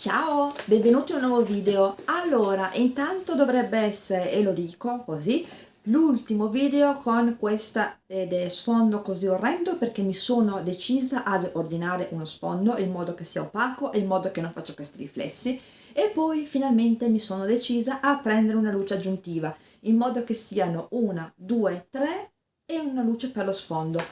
Ciao, benvenuti in un nuovo video. Allora, intanto dovrebbe essere, e lo dico così, l'ultimo video con questo sfondo così orrendo perché mi sono decisa ad ordinare uno sfondo in modo che sia opaco e in modo che non faccia questi riflessi e poi finalmente mi sono decisa a prendere una luce aggiuntiva in modo che siano una, due, tre e una luce per lo sfondo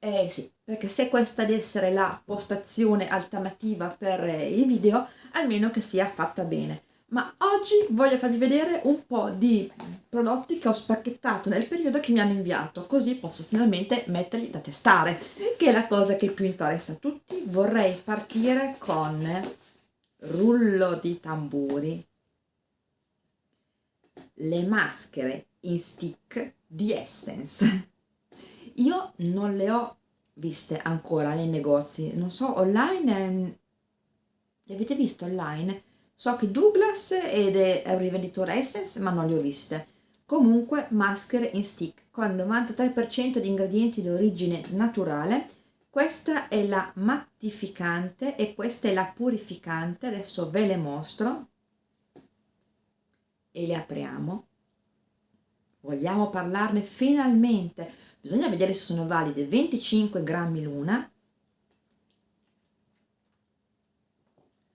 eh sì, perché se questa deve essere la postazione alternativa per eh, i video, almeno che sia fatta bene. Ma oggi voglio farvi vedere un po' di prodotti che ho spacchettato nel periodo che mi hanno inviato, così posso finalmente metterli da testare, che è la cosa che più interessa a tutti. Vorrei partire con rullo di tamburi, le maschere in stick di Essence io non le ho viste ancora nei negozi, non so, online, ehm, le avete viste online? So che Douglas ed è un rivenditore Essence, ma non le ho viste. Comunque maschere in stick con il 93% di ingredienti di origine naturale. Questa è la mattificante e questa è la purificante. Adesso ve le mostro e le apriamo. Vogliamo parlarne finalmente bisogna vedere se sono valide. 25 grammi l'una.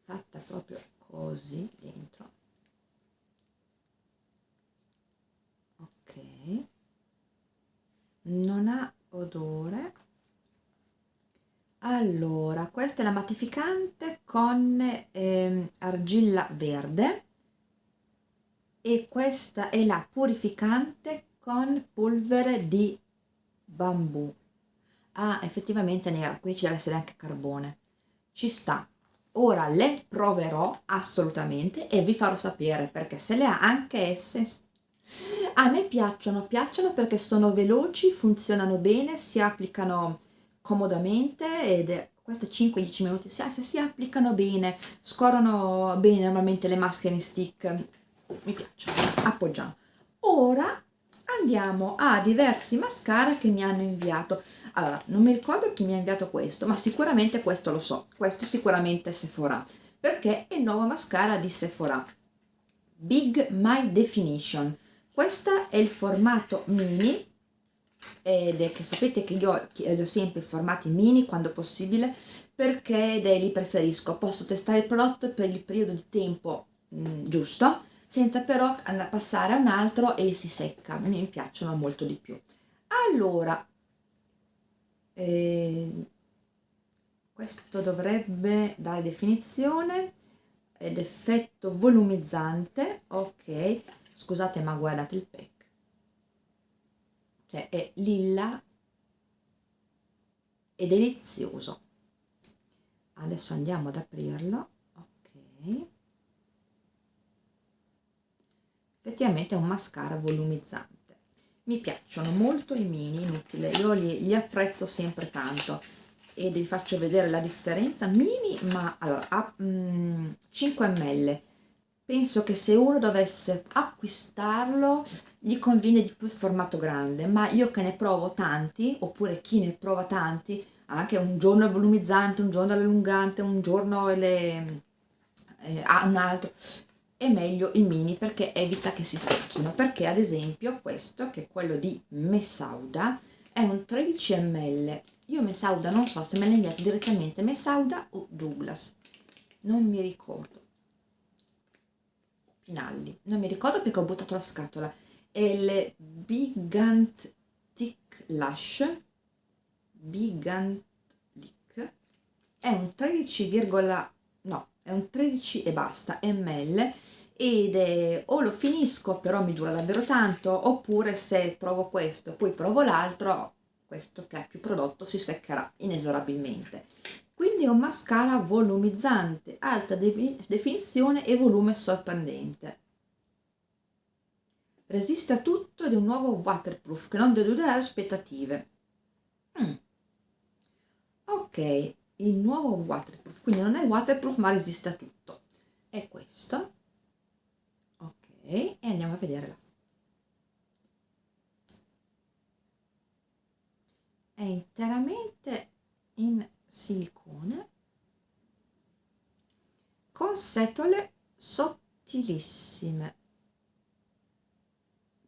Fatta proprio così dentro. Ok. Non ha odore. Allora questa è la mattificante con eh, argilla verde. E questa è la purificante con polvere di bambù. Ah effettivamente nera quindi ci deve essere anche carbone. Ci sta. Ora le proverò assolutamente e vi farò sapere perché se le ha anche esse a me piacciono piacciono perché sono veloci funzionano bene si applicano comodamente ed è queste 5-10 minuti si, se si applicano bene scorrono bene normalmente le maschere in stick. Mi piacciono. Appoggiamo. Ora andiamo a diversi mascara che mi hanno inviato. Allora non mi ricordo chi mi ha inviato questo ma sicuramente questo lo so. Questo sicuramente Sephora perché è il nuovo mascara di Sephora. Big My Definition. Questo è il formato mini ed è che sapete che io chiedo sempre i formati mini quando possibile perché li preferisco. Posso testare il prodotto per il periodo di tempo mh, mm, giusto senza però passare a un altro e si secca, mi piacciono molto di più. Allora, eh, questo dovrebbe dare definizione ed effetto volumizzante, ok, scusate ma guardate il pack, cioè è lilla e delizioso. Adesso andiamo ad aprirlo, ok effettivamente è un mascara volumizzante. Mi piacciono molto i mini inutile. Io li, li apprezzo sempre tanto. E vi faccio vedere la differenza. Mini ma allora a mm, 5 ml penso che se uno dovesse acquistarlo gli conviene di più il formato grande. Ma io che ne provo tanti oppure chi ne prova tanti anche un giorno volumizzante un giorno allungante un giorno le, eh, un altro è meglio il mini perché evita che si secchino perché ad esempio questo che è quello di Messauda è un 13 ml io Messauda non so se me l'ha inviato direttamente Messauda o Douglas. Non mi ricordo. Pinalli. Non mi ricordo perché ho buttato la scatola. È il Bigant Thick Lash. Bigant Lick è un 13, no è un 13 e basta ml ed è, o lo finisco però mi dura davvero tanto oppure se provo questo e poi provo l'altro questo che è più prodotto si seccherà inesorabilmente. Quindi è un mascara volumizzante alta definizione e volume sorprendente. Resiste a tutto ed è un nuovo waterproof che non delude le aspettative. Mm. ok il nuovo waterproof quindi non è waterproof ma resiste a tutto. È questo. Ok e andiamo a vedere la è interamente in silicone con setole sottilissime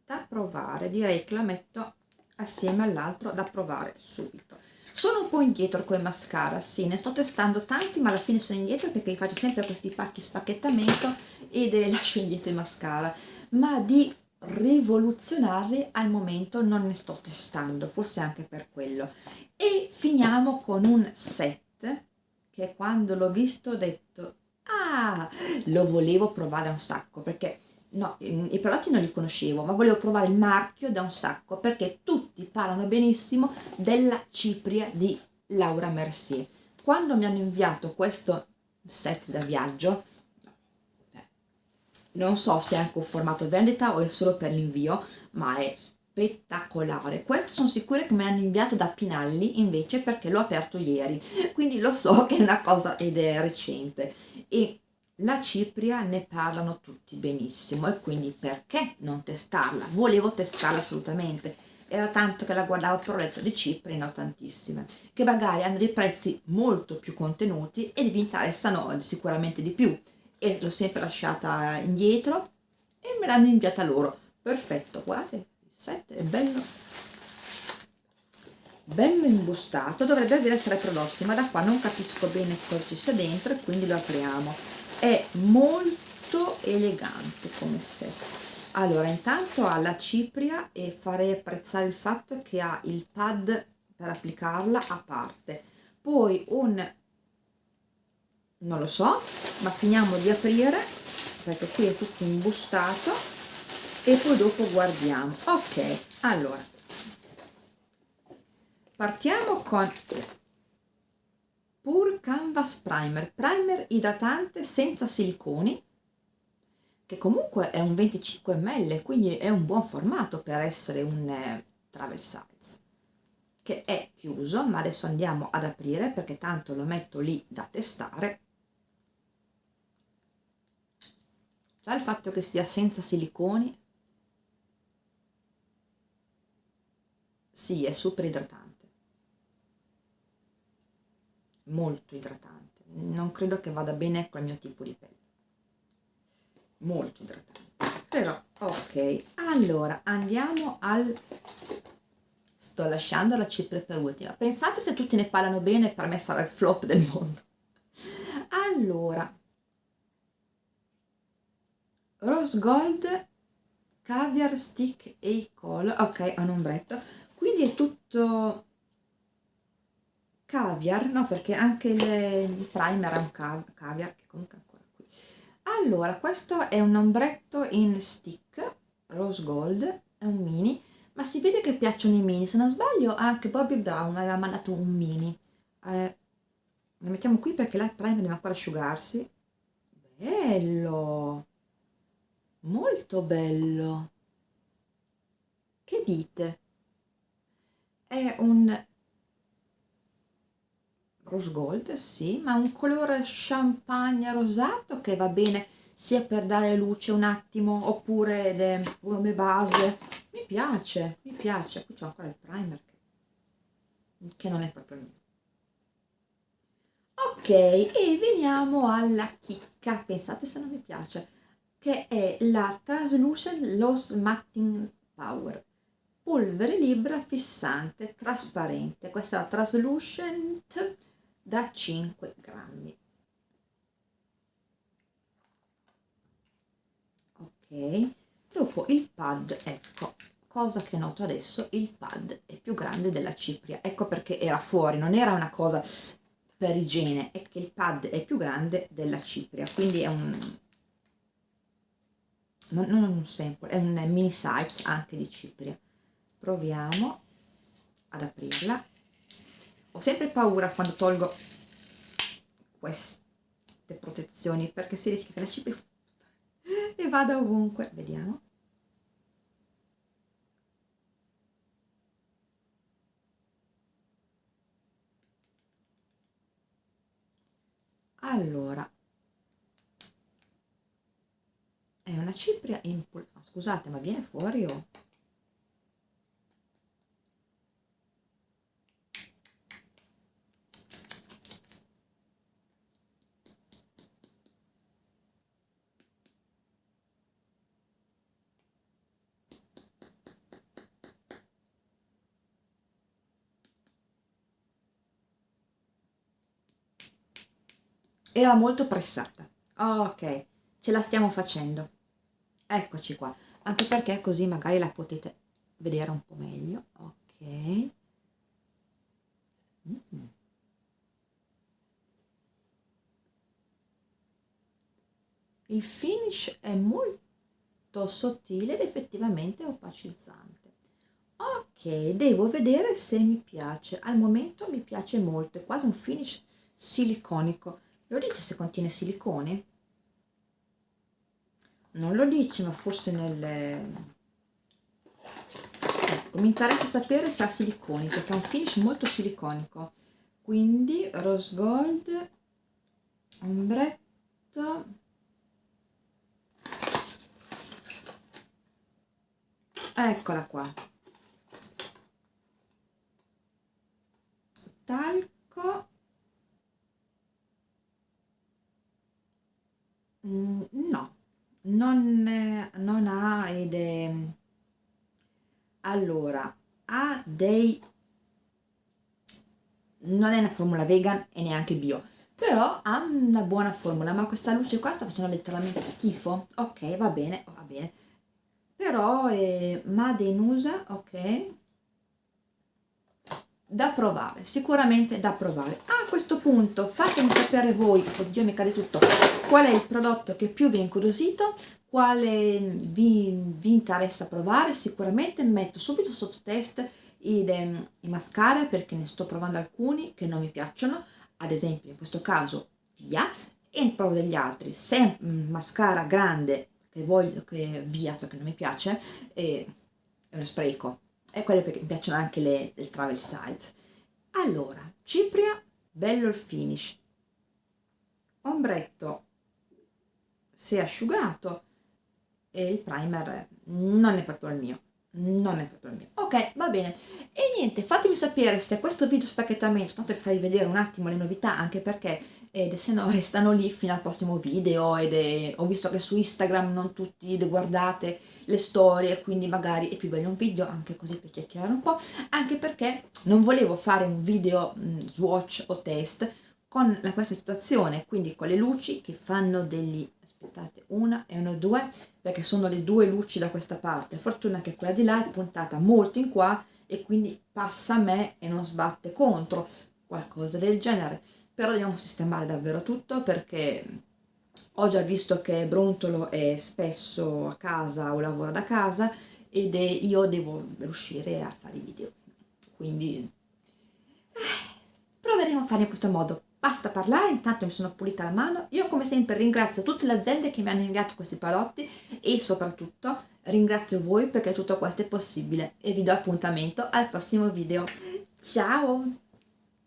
da provare. Direi che la metto assieme all'altro da provare subito sono un po' indietro con i mascara sì ne sto testando tanti ma alla fine sono indietro perché faccio sempre questi pacchi spacchettamento ed lascio indietro i mascara. Ma di rivoluzionarli al momento non ne sto testando forse anche per quello. E finiamo con un set che quando l'ho visto ho detto ah lo volevo provare un sacco perché no, i prodotti non li conoscevo, ma volevo provare il marchio da un sacco perché tutti parlano benissimo della cipria di Laura Mercier. Quando mi hanno inviato questo set da viaggio, non so se è anche un formato vendita o è solo per l'invio, ma è spettacolare. Questo sono sicura che me l'hanno inviato da Pinalli invece perché l'ho aperto ieri, quindi lo so che è una cosa ed è recente. E la cipria ne parlano tutti benissimo e quindi perché non testarla? Volevo testarla assolutamente, era tanto che la guardavo per ho letto di cipri, ne ho tantissime, che magari hanno dei prezzi molto più contenuti e mi interessano sicuramente di più e l'ho sempre lasciata indietro e me l'hanno inviata loro. Perfetto, guardate, il set è bello bello imbustato dovrebbe avere tre prodotti ma da qua non capisco bene cosa ci sia dentro e quindi lo apriamo è molto elegante come set. Allora intanto ha la cipria e farei apprezzare il fatto che ha il pad per applicarla a parte. Poi un non lo so ma finiamo di aprire perché qui è tutto imbustato e poi dopo guardiamo. Ok allora. Partiamo con Pure Canvas Primer, primer idratante senza siliconi, che comunque è un 25 ml, quindi è un buon formato per essere un eh, travel size, che è chiuso, ma adesso andiamo ad aprire perché tanto lo metto lì da testare. Già il fatto che sia senza siliconi, sì, è super idratante molto idratante. Non credo che vada bene con il mio tipo di pelle. Molto idratante. Però ok. Allora andiamo al sto lasciando la cipria per ultima. Pensate se tutti ne parlano bene per me sarà il flop del mondo. Allora. Rose gold caviar stick e color ok a un ombretto quindi è tutto caviar, no perché anche il, primer è un caviar che comunque è ancora qui. Allora, questo è un ombretto in stick, rose gold, è un mini, ma si vede che piacciono i mini, se non sbaglio anche Bobby Brown aveva mandato un mini. Eh, lo mettiamo qui perché la primer deve ancora asciugarsi. Bello! Molto bello! Che dite? È un rose gold sì ma un colore champagne rosato che va bene sia per dare luce un attimo oppure le, come base. Mi piace mi piace. Qui c'è ancora il primer che, che non è proprio il mio. Ok e veniamo alla chicca. Pensate se non mi piace che è la translucent loss matting power. Polvere libera fissante trasparente. Questa è la translucent da 5 grammi. Ok dopo il pad ecco cosa che noto adesso il pad è più grande della cipria. Ecco perché era fuori non era una cosa per igiene è che il pad è più grande della cipria quindi è un non, non un sample è un mini size anche di cipria. Proviamo ad aprirla ho sempre paura quando tolgo queste protezioni perché si rischia che la cipria e vada ovunque. Vediamo. Allora. È una cipria in scusate ma viene fuori o era molto pressata. Ok ce la stiamo facendo. Eccoci qua. Anche perché così magari la potete vedere un po' meglio. Ok. Mm. il finish è molto sottile ed effettivamente opacizzante. Ok devo vedere se mi piace. Al momento mi piace molto è quasi un finish siliconico lo dice se contiene silicone? Non lo dice ma forse nel ecco mi interessa sapere se ha siliconi perché è un finish molto siliconico. Quindi rose gold ombretto. Eccola qua. Talco no non, non ha ed è allora ha dei non è una formula vegan e neanche bio però ha una buona formula ma questa luce qua sta facendo letteralmente schifo. Ok va bene va bene. Però è Made in ok da provare sicuramente da provare. A questo punto fatemi sapere voi oddio mi cade tutto qual è il prodotto che più vi ha incuriosito quale vi, vi interessa provare sicuramente metto subito sotto test i, i mascara perché ne sto provando alcuni che non mi piacciono. Ad esempio in questo caso via e provo degli altri. Se un mascara grande che voglio che via perché non mi piace è, è uno spreco e quelle perché mi piacciono anche le del travel size allora cipria bello il finish. Ombretto. Si è asciugato. E il primer non è proprio il mio non è proprio il mio. Ok va bene. E niente fatemi sapere se questo video spacchettamento tanto per farvi vedere un attimo le novità anche perché eh, se no restano lì fino al prossimo video ed è, ho visto che su Instagram non tutti guardate le storie quindi magari è più bello un video anche così per chiacchierare un po' anche perché non volevo fare un video mh, mm, swatch o test con la, questa situazione quindi con le luci che fanno degli aspettate una e una due perché sono le due luci da questa parte. Fortuna che quella di là è puntata molto in qua e quindi passa a me e non sbatte contro qualcosa del genere. Però dobbiamo sistemare davvero tutto perché ho già visto che Brontolo è spesso a casa o lavora da casa ed io devo riuscire a fare i video. Quindi eh, proveremo a fare in questo modo basta parlare, intanto mi sono pulita la mano, io come sempre ringrazio tutte le aziende che mi hanno inviato questi prodotti e soprattutto ringrazio voi perché tutto questo è possibile e vi do appuntamento al prossimo video, ciao!